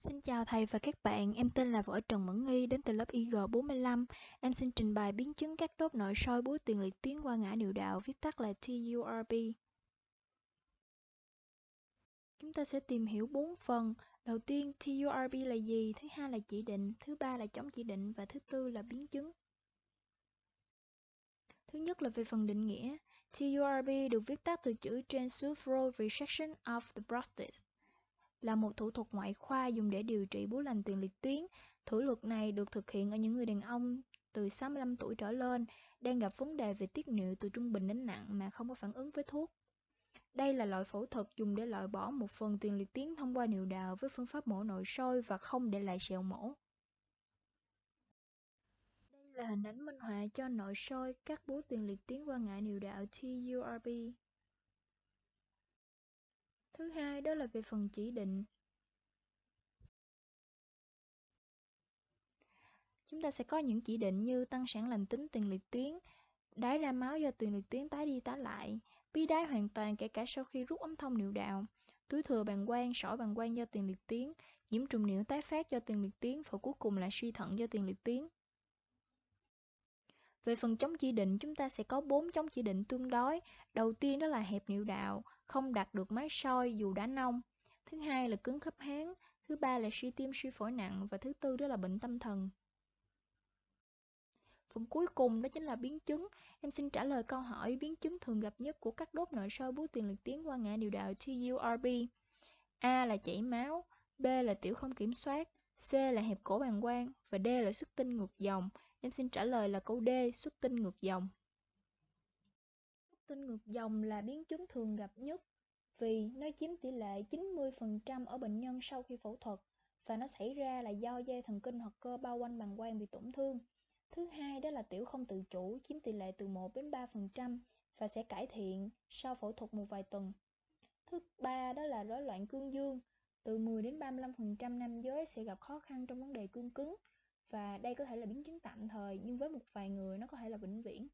Xin chào thầy và các bạn, em tên là Võ Trần Mẫn Nghi đến từ lớp IG45. Em xin trình bày biến chứng các đốt nội soi búi tiền liệt tuyến qua ngã niệu đạo, viết tắt là TURB. Chúng ta sẽ tìm hiểu 4 phần. Đầu tiên, TURB là gì? Thứ hai là chỉ định, thứ ba là chống chỉ định và thứ tư là biến chứng. Thứ nhất là về phần định nghĩa. TURB được viết tắt từ chữ transurethral Resection of the Prostate là một thủ thuật ngoại khoa dùng để điều trị bú lành tiền liệt tuyến. Thủ thuật này được thực hiện ở những người đàn ông từ 65 tuổi trở lên đang gặp vấn đề về tiết niệu từ trung bình đến nặng mà không có phản ứng với thuốc. Đây là loại phẫu thuật dùng để loại bỏ một phần tiền liệt tuyến thông qua niệu đạo với phương pháp mổ nội soi và không để lại sẹo mổ. Đây là hình ảnh minh họa cho nội soi cắt bú tiền liệt tuyến qua ngã niệu đạo TURB. Thứ hai đó là về phần chỉ định. Chúng ta sẽ có những chỉ định như tăng sản lành tính tiền liệt tuyến, đái ra máu do tiền liệt tuyến tái đi tái lại, bí đái hoàn toàn kể cả sau khi rút ống thông niệu đạo, túi thừa bàng quang, sỏi bàng quang do tiền liệt tuyến, nhiễm trùng niệu tái phát do tiền liệt tuyến và cuối cùng là suy thận do tiền liệt tuyến. Về phần chống chỉ định, chúng ta sẽ có 4 chống chỉ định tương đối. Đầu tiên đó là hẹp niệu đạo, không đặt được máy soi dù đã nông. Thứ hai là cứng khớp háng, thứ ba là suy tim suy phổi nặng và thứ tư đó là bệnh tâm thần. Phần cuối cùng đó chính là biến chứng. Em xin trả lời câu hỏi biến chứng thường gặp nhất của các đốt nội soi bú tiền liệt tuyến qua ngã điều đạo TURB. A là chảy máu, B là tiểu không kiểm soát, C là hẹp cổ bàng quang và D là xuất tinh ngược dòng. Em xin trả lời là câu D, xuất tinh ngược dòng. Xuất tinh ngược dòng là biến chứng thường gặp nhất vì nó chiếm tỷ lệ 90% ở bệnh nhân sau khi phẫu thuật và nó xảy ra là do dây thần kinh hoặc cơ bao quanh bàng quang bị tổn thương. Thứ hai đó là tiểu không tự chủ chiếm tỷ lệ từ 1 đến 3% và sẽ cải thiện sau phẫu thuật một vài tuần. Thứ ba đó là rối loạn cương dương. Từ 10 đến 35% nam giới sẽ gặp khó khăn trong vấn đề cương cứng và đây có thể là biến chứng tạm thời nhưng với một vài người nó có thể là vĩnh viễn.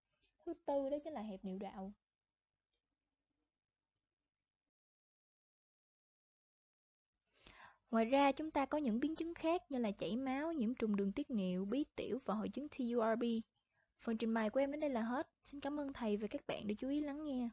Thứ tư đó chính là hẹp niệu đạo. Ngoài ra chúng ta có những biến chứng khác như là chảy máu, nhiễm trùng đường tiết niệu, bí tiểu và hội chứng TURB. Phần trình bày của em đến đây là hết. Xin cảm ơn thầy và các bạn đã chú ý lắng nghe.